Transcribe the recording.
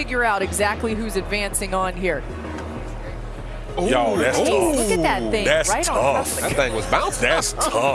figure out exactly who's advancing on here. Yo, that's tough. Look at that thing That's right tough. That thing was bouncing. That's tough.